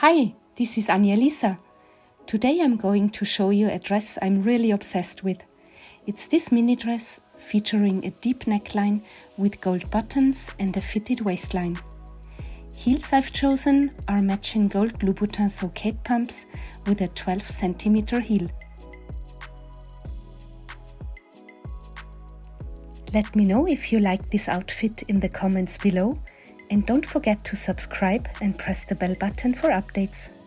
Hi, this is Anja Lisa. Today I'm going to show you a dress I'm really obsessed with. It's this mini dress featuring a deep neckline with gold buttons and a fitted waistline. Heels I've chosen are matching gold Louboutin So Kate pumps with a 12 cm heel. Let me know if you like this outfit in the comments below and don't forget to subscribe and press the bell button for updates.